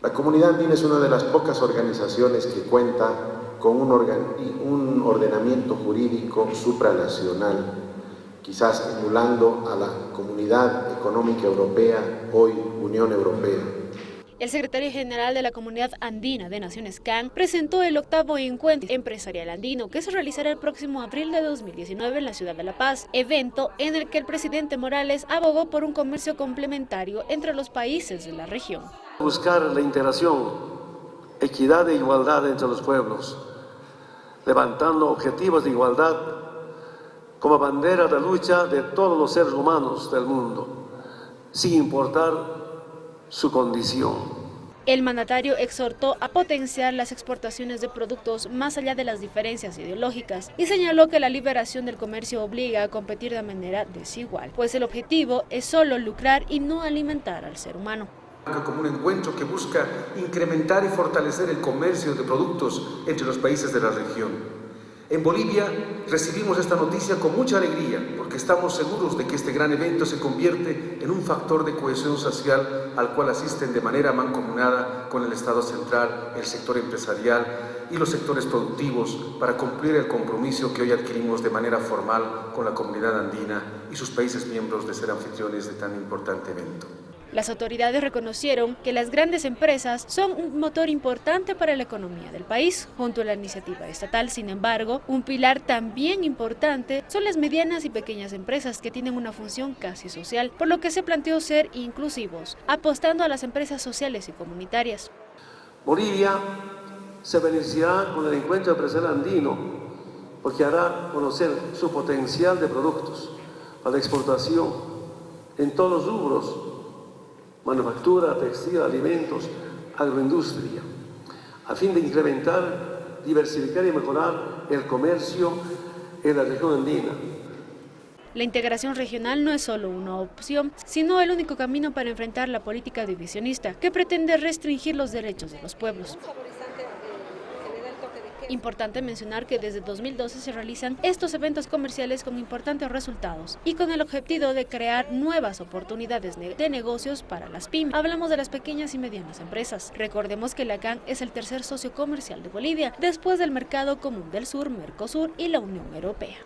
La comunidad andina es una de las pocas organizaciones que cuenta con un, ordenamiento jurídico supranacional, quizás emulando a la Comunidad Económica Europea, hoy Unión Europea. El secretario general de la Comunidad Andina de Naciones CAN presentó el octavo encuentro empresarial andino que se realizará el próximo abril de 2019 en la ciudad de La Paz, evento en el que el presidente Morales abogó por un comercio complementario entre los países de la región. Buscar la integración, equidad e igualdad entre los pueblos, levantando objetivos de igualdad como bandera de lucha de todos los seres humanos del mundo, sin importar su condición. El mandatario exhortó a potenciar las exportaciones de productos más allá de las diferencias ideológicas y señaló que la liberación del comercio obliga a competir de manera desigual, pues el objetivo es solo lucrar y no alimentar al ser humano como un encuentro que busca incrementar y fortalecer el comercio de productos entre los países de la región. En Bolivia recibimos esta noticia con mucha alegría porque estamos seguros de que este gran evento se convierte en un factor de cohesión social al cual asisten de manera mancomunada con el Estado central, el sector empresarial y los sectores productivos para cumplir el compromiso que hoy adquirimos de manera formal con la comunidad andina y sus países miembros de ser anfitriones de tan importante evento. Las autoridades reconocieron que las grandes empresas son un motor importante para la economía del país, junto a la iniciativa estatal. Sin embargo, un pilar también importante son las medianas y pequeñas empresas que tienen una función casi social, por lo que se planteó ser inclusivos, apostando a las empresas sociales y comunitarias. Bolivia se beneficiará con el encuentro empresarial andino porque hará conocer su potencial de productos a la exportación en todos los rubros manufactura, textil, alimentos, agroindustria, a fin de incrementar, diversificar y mejorar el comercio en la región andina. La integración regional no es solo una opción, sino el único camino para enfrentar la política divisionista que pretende restringir los derechos de los pueblos. Importante mencionar que desde 2012 se realizan estos eventos comerciales con importantes resultados y con el objetivo de crear nuevas oportunidades de negocios para las pymes. Hablamos de las pequeñas y medianas empresas. Recordemos que la CAN es el tercer socio comercial de Bolivia, después del Mercado Común del Sur, Mercosur y la Unión Europea.